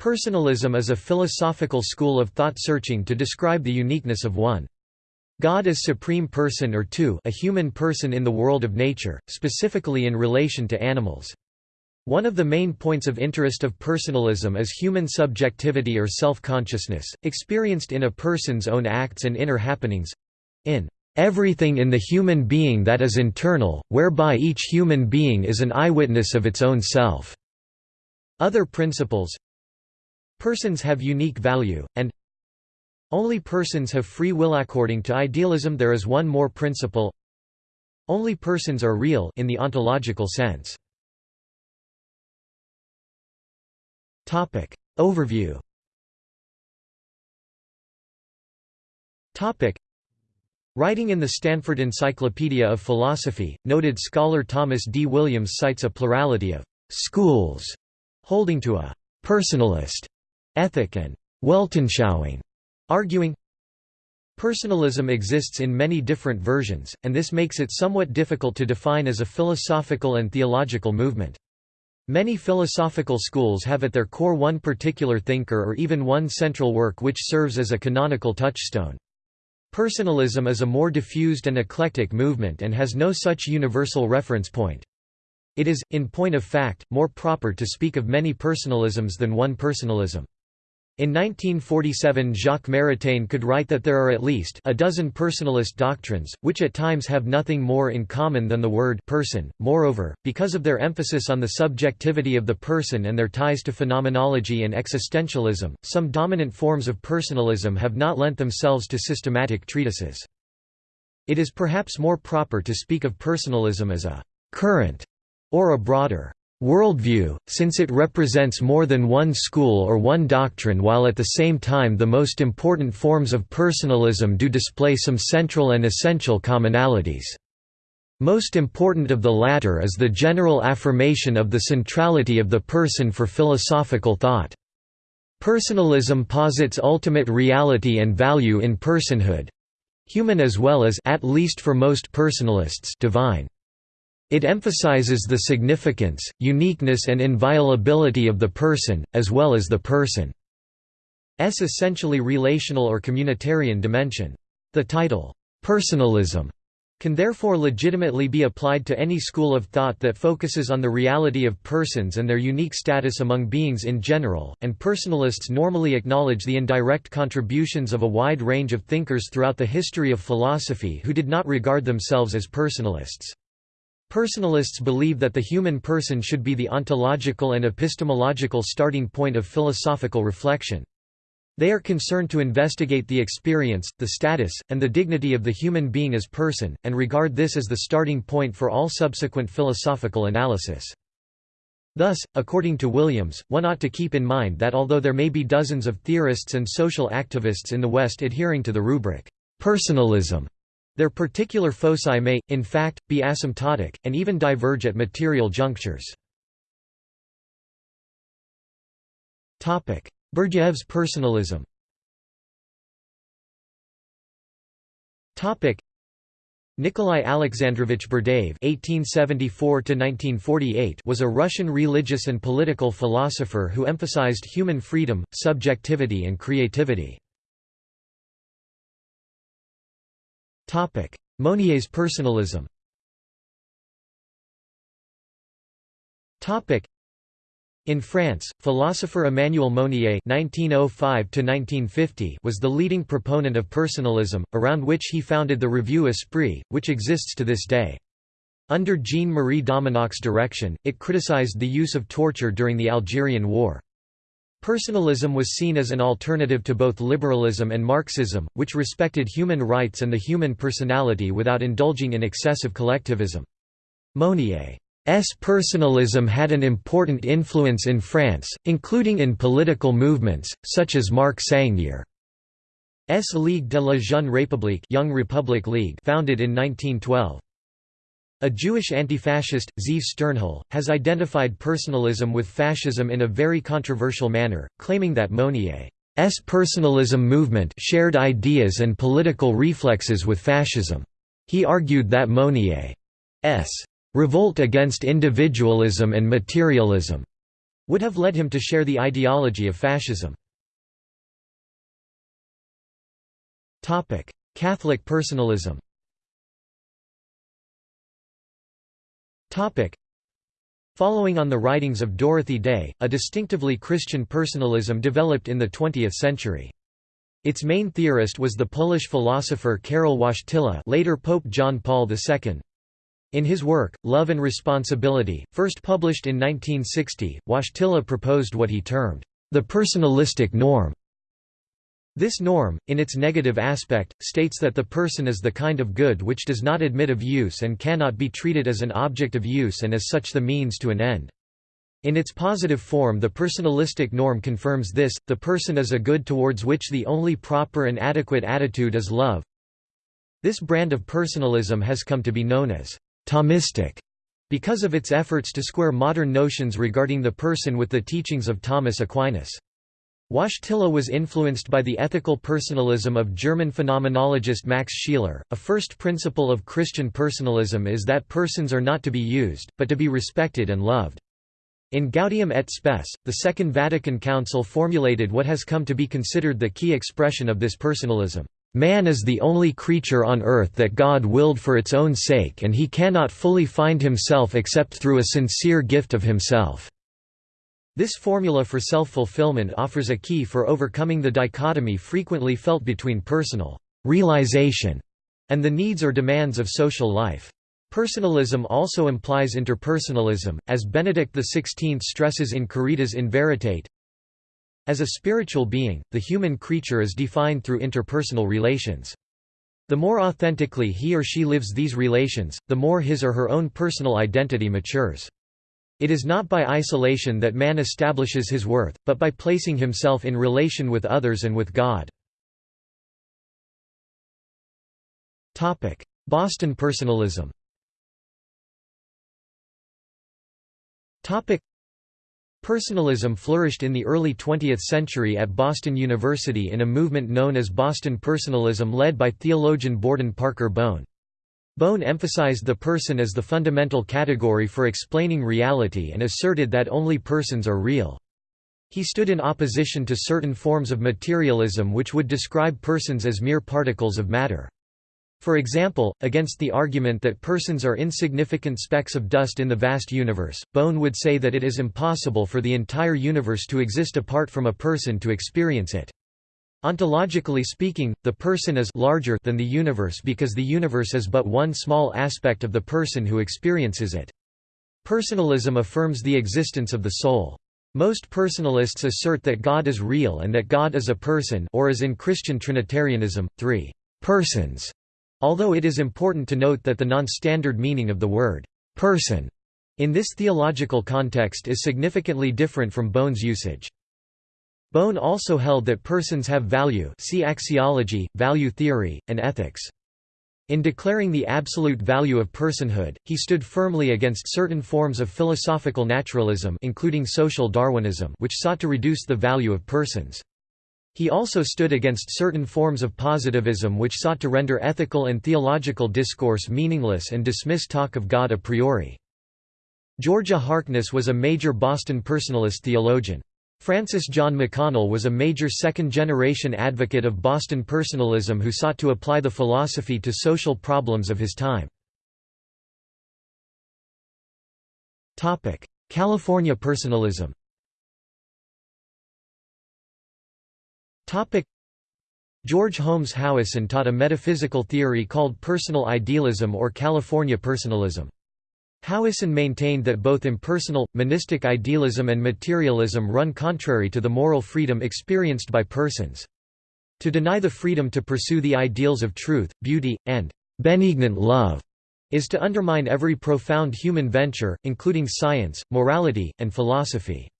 Personalism is a philosophical school of thought searching to describe the uniqueness of one. God as supreme person or two a human person in the world of nature, specifically in relation to animals. One of the main points of interest of personalism is human subjectivity or self-consciousness, experienced in a person's own acts and inner happenings—in everything in the human being that is internal, whereby each human being is an eyewitness of its own self." Other principles Persons have unique value, and only persons have free will. According to idealism there is one more principle only persons are real in the ontological sense. Topic. Overview Topic. Writing in the Stanford Encyclopedia of Philosophy, noted scholar Thomas D. Williams cites a plurality of «schools» holding to a «personalist» ethic and Weltanschauung, arguing Personalism exists in many different versions, and this makes it somewhat difficult to define as a philosophical and theological movement. Many philosophical schools have at their core one particular thinker or even one central work which serves as a canonical touchstone. Personalism is a more diffused and eclectic movement and has no such universal reference point. It is, in point of fact, more proper to speak of many personalisms than one personalism. In 1947 Jacques Maritain could write that there are at least a dozen personalist doctrines, which at times have nothing more in common than the word person. Moreover, because of their emphasis on the subjectivity of the person and their ties to phenomenology and existentialism, some dominant forms of personalism have not lent themselves to systematic treatises. It is perhaps more proper to speak of personalism as a current or a broader worldview, since it represents more than one school or one doctrine while at the same time the most important forms of personalism do display some central and essential commonalities. Most important of the latter is the general affirmation of the centrality of the person for philosophical thought. Personalism posits ultimate reality and value in personhood—human as well as at least for most personalists divine. It emphasizes the significance, uniqueness and inviolability of the person, as well as the person's essentially relational or communitarian dimension. The title, "'Personalism' can therefore legitimately be applied to any school of thought that focuses on the reality of persons and their unique status among beings in general, and personalists normally acknowledge the indirect contributions of a wide range of thinkers throughout the history of philosophy who did not regard themselves as personalists. Personalists believe that the human person should be the ontological and epistemological starting point of philosophical reflection. They are concerned to investigate the experience, the status, and the dignity of the human being as person, and regard this as the starting point for all subsequent philosophical analysis. Thus, according to Williams, one ought to keep in mind that although there may be dozens of theorists and social activists in the West adhering to the rubric, personalism, their particular foci may, in fact, be asymptotic, and even diverge at material junctures. Berdyaev's personalism Nikolai Alexandrovich Berdyaev (1874–1948) was a Russian religious and political philosopher who emphasized human freedom, subjectivity, and creativity. Mounier's personalism in France, philosopher Emmanuel Monnier (1905–1950) was the leading proponent of personalism, around which he founded the Revue Esprit, which exists to this day. Under Jean-Marie Domenach's direction, it criticized the use of torture during the Algerian War. Personalism was seen as an alternative to both liberalism and Marxism, which respected human rights and the human personality without indulging in excessive collectivism. Mounier's personalism had an important influence in France, including in political movements, such as Marc Sangnier's Ligue de la Jeune République Young Republic League founded in 1912. A Jewish anti-fascist, Zeev Sternhell, has identified personalism with fascism in a very controversial manner, claiming that Mounier's personalism movement shared ideas and political reflexes with fascism. He argued that Mounier's revolt against individualism and materialism would have led him to share the ideology of fascism. Catholic personalism Following on the writings of Dorothy Day, a distinctively Christian personalism developed in the 20th century. Its main theorist was the Polish philosopher Karol Wojtyla later Pope John Paul II. In his work, Love and Responsibility, first published in 1960, Wojtyla proposed what he termed, "...the personalistic norm." This norm, in its negative aspect, states that the person is the kind of good which does not admit of use and cannot be treated as an object of use and as such the means to an end. In its positive form the personalistic norm confirms this, the person is a good towards which the only proper and adequate attitude is love. This brand of personalism has come to be known as Thomistic because of its efforts to square modern notions regarding the person with the teachings of Thomas Aquinas. Wojtyla was influenced by the ethical personalism of German phenomenologist Max Scheler. A first principle of Christian personalism is that persons are not to be used, but to be respected and loved. In Gaudium et Spes, the Second Vatican Council formulated what has come to be considered the key expression of this personalism. Man is the only creature on earth that God willed for its own sake and he cannot fully find himself except through a sincere gift of himself." This formula for self-fulfillment offers a key for overcoming the dichotomy frequently felt between personal realization and the needs or demands of social life. Personalism also implies interpersonalism, as Benedict XVI stresses in Caritas in Veritate, as a spiritual being, the human creature is defined through interpersonal relations. The more authentically he or she lives these relations, the more his or her own personal identity matures. It is not by isolation that man establishes his worth, but by placing himself in relation with others and with God. Boston personalism Personalism flourished in the early 20th century at Boston University in a movement known as Boston Personalism led by theologian Borden Parker Bowne. Bowne emphasized the person as the fundamental category for explaining reality and asserted that only persons are real. He stood in opposition to certain forms of materialism which would describe persons as mere particles of matter. For example, against the argument that persons are insignificant specks of dust in the vast universe, Bowne would say that it is impossible for the entire universe to exist apart from a person to experience it. Ontologically speaking, the person is larger than the universe because the universe is but one small aspect of the person who experiences it. Personalism affirms the existence of the soul. Most personalists assert that God is real and that God is a person or as in Christian Trinitarianism, three persons Although it is important to note that the non-standard meaning of the word «person» in this theological context is significantly different from Bowne's usage. Bowne also held that persons have value see axiology, value theory, and ethics. In declaring the absolute value of personhood, he stood firmly against certain forms of philosophical naturalism including social Darwinism which sought to reduce the value of persons. He also stood against certain forms of positivism which sought to render ethical and theological discourse meaningless and dismiss talk of God a priori. Georgia Harkness was a major Boston personalist theologian. Francis John McConnell was a major second-generation advocate of Boston personalism who sought to apply the philosophy to social problems of his time. California personalism George Holmes Howison taught a metaphysical theory called personal idealism or California personalism. Howison maintained that both impersonal, monistic idealism and materialism run contrary to the moral freedom experienced by persons. To deny the freedom to pursue the ideals of truth, beauty, and benignant love is to undermine every profound human venture, including science, morality, and philosophy.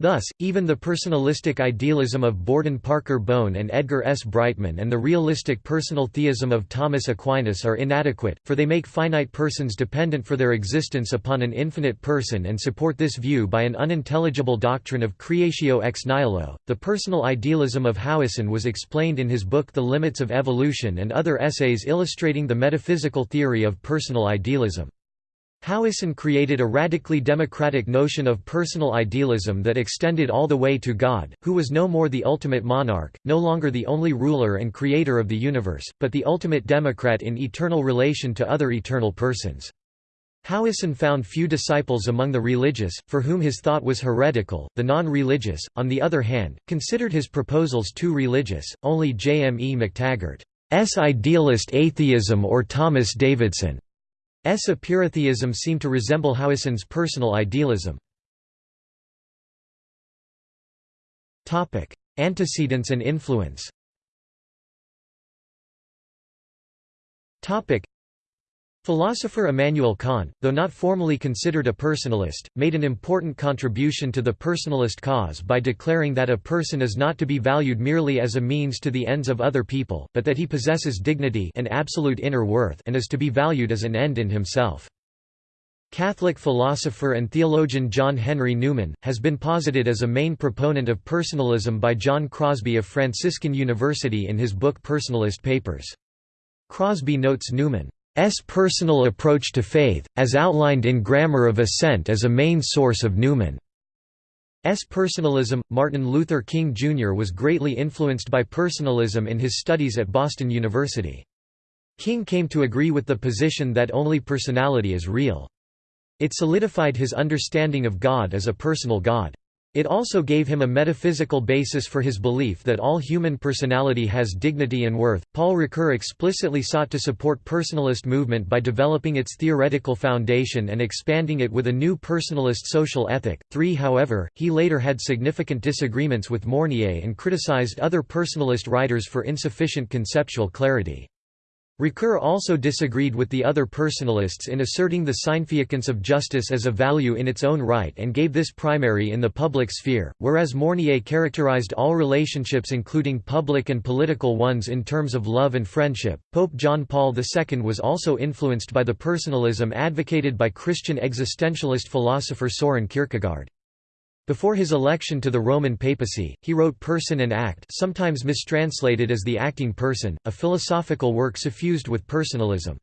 Thus, even the personalistic idealism of Borden Parker Bowne and Edgar S. Brightman and the realistic personal theism of Thomas Aquinas are inadequate, for they make finite persons dependent for their existence upon an infinite person and support this view by an unintelligible doctrine of creatio ex nihilo. The personal idealism of Howison was explained in his book The Limits of Evolution and other essays illustrating the metaphysical theory of personal idealism. Howison created a radically democratic notion of personal idealism that extended all the way to God, who was no more the ultimate monarch, no longer the only ruler and creator of the universe, but the ultimate democrat in eternal relation to other eternal persons. Howison found few disciples among the religious, for whom his thought was heretical. The non religious, on the other hand, considered his proposals too religious. Only J. M. E. McTaggart's idealist atheism or Thomas Davidson S. Epikureatheism seemed to resemble Howison's personal idealism. Antecedents and influence Philosopher Immanuel Kant, though not formally considered a personalist, made an important contribution to the personalist cause by declaring that a person is not to be valued merely as a means to the ends of other people, but that he possesses dignity and absolute inner worth and is to be valued as an end in himself. Catholic philosopher and theologian John Henry Newman, has been posited as a main proponent of personalism by John Crosby of Franciscan University in his book Personalist Papers. Crosby notes Newman personal approach to faith, as outlined in Grammar of Assent as a main source of Newman. S. personalism. Martin Luther King Jr. was greatly influenced by personalism in his studies at Boston University. King came to agree with the position that only personality is real. It solidified his understanding of God as a personal God. It also gave him a metaphysical basis for his belief that all human personality has dignity and worth. Paul Ricoeur explicitly sought to support personalist movement by developing its theoretical foundation and expanding it with a new personalist social ethic. 3 However, he later had significant disagreements with Mounier and criticized other personalist writers for insufficient conceptual clarity. Ricoeur also disagreed with the other personalists in asserting the significance of justice as a value in its own right and gave this primary in the public sphere, whereas Mounier characterized all relationships including public and political ones in terms of love and friendship. Pope John Paul II was also influenced by the personalism advocated by Christian existentialist philosopher Soren Kierkegaard. Before his election to the Roman papacy, he wrote Person and Act sometimes mistranslated as The Acting Person, a philosophical work suffused with personalism.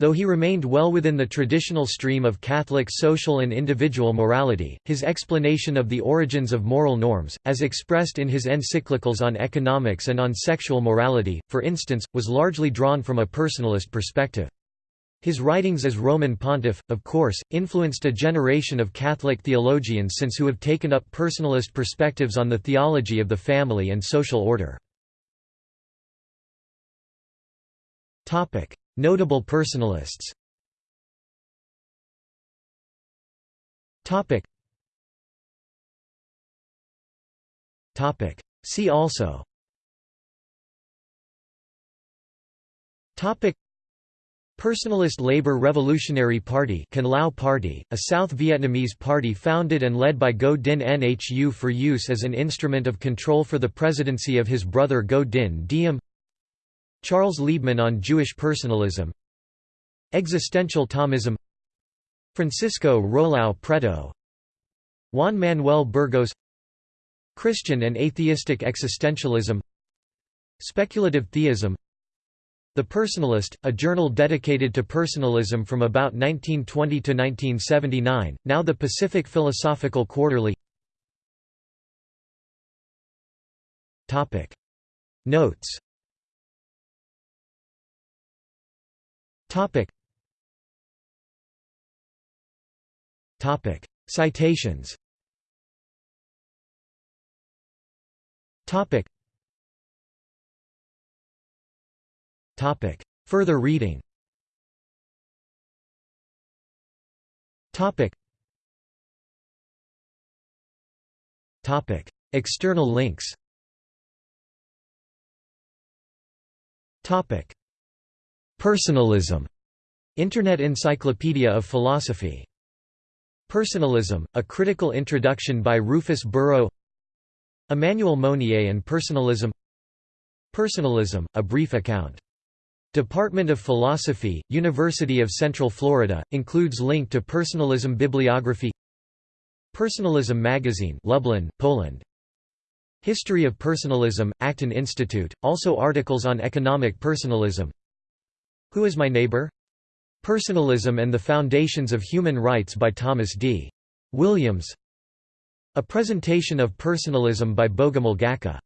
Though he remained well within the traditional stream of Catholic social and individual morality, his explanation of the origins of moral norms, as expressed in his encyclicals on economics and on sexual morality, for instance, was largely drawn from a personalist perspective. His writings as Roman pontiff, of course, influenced a generation of Catholic theologians since who have taken up personalist perspectives on the theology of the family and social order. Notable personalists See also Personalist Labour Revolutionary Party Party, a South Vietnamese party founded and led by Ngo Dinh Nhu for use as an instrument of control for the presidency of his brother Ngo Dinh Diem. Charles Liebman on Jewish personalism. Existential Thomism. Francisco Rolau Preto. Juan Manuel Burgos. Christian and atheistic existentialism. Speculative theism the Personalist, a journal dedicated to personalism from about 1920 to 1979, now the Pacific Philosophical Quarterly. Notes. Citations Topic. Further reading Topic. Topic. External links Topic. Personalism Internet Encyclopedia of Philosophy. Personalism, A Critical Introduction by Rufus Burrow Emmanuel Mounier and Personalism Personalism, A Brief Account Department of Philosophy, University of Central Florida, includes link to Personalism bibliography Personalism magazine Lublin, Poland. History of Personalism, Acton Institute, also articles on economic personalism Who is my neighbor? Personalism and the Foundations of Human Rights by Thomas D. Williams A presentation of personalism by Bogomil Gacka